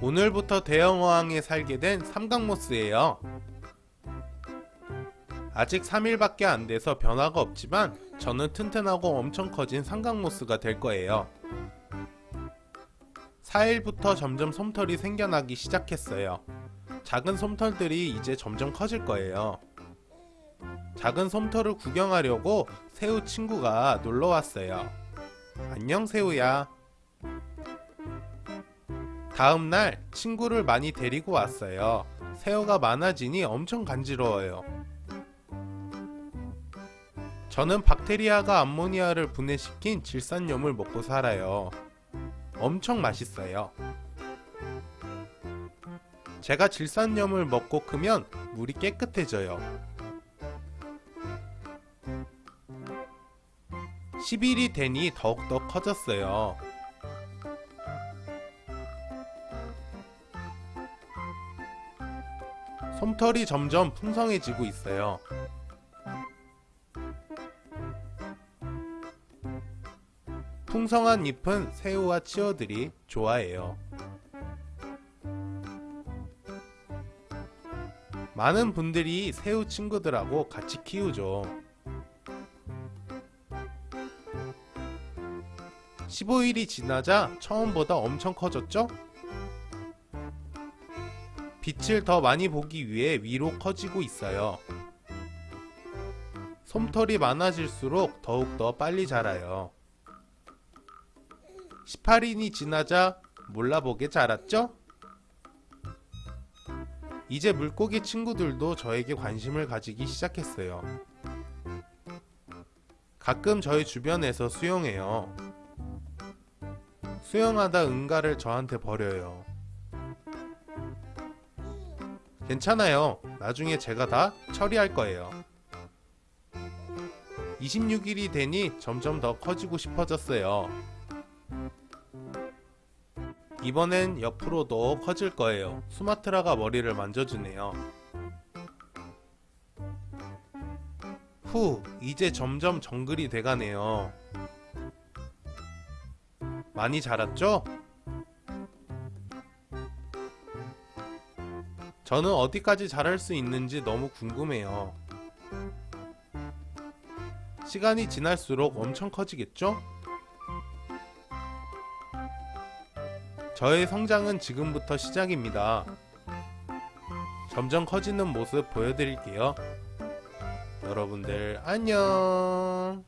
오늘부터 대형어항에 살게 된 삼각모스예요. 아직 3일밖에 안 돼서 변화가 없지만 저는 튼튼하고 엄청 커진 삼각모스가 될 거예요. 4일부터 점점 솜털이 생겨나기 시작했어요. 작은 솜털들이 이제 점점 커질 거예요. 작은 솜털을 구경하려고 새우 친구가 놀러 왔어요. 안녕 새우야. 다음 날 친구를 많이 데리고 왔어요. 새우가 많아지니 엄청 간지러워요. 저는 박테리아가 암모니아를 분해시킨 질산염을 먹고 살아요. 엄청 맛있어요. 제가 질산염을 먹고 크면 물이 깨끗해져요. 10일이 되니 더욱더 커졌어요. 솜털이 점점 풍성해지고 있어요. 풍성한 잎은 새우와 치어들이 좋아해요. 많은 분들이 새우 친구들하고 같이 키우죠. 15일이 지나자 처음보다 엄청 커졌죠? 빛을 더 많이 보기 위해 위로 커지고 있어요. 솜털이 많아질수록 더욱더 빨리 자라요. 18인이 지나자 몰라보게 자랐죠? 이제 물고기 친구들도 저에게 관심을 가지기 시작했어요. 가끔 저희 주변에서 수영해요. 수영하다 응가를 저한테 버려요. 괜찮아요. 나중에 제가 다 처리할 거예요. 26일이 되니 점점 더 커지고 싶어졌어요. 이번엔 옆으로도 커질 거예요. 수마트라가 머리를 만져주네요. 후, 이제 점점 정글이 돼가네요. 많이 자랐죠? 저는 어디까지 자랄 수 있는지 너무 궁금해요. 시간이 지날수록 엄청 커지겠죠? 저의 성장은 지금부터 시작입니다. 점점 커지는 모습 보여드릴게요. 여러분들 안녕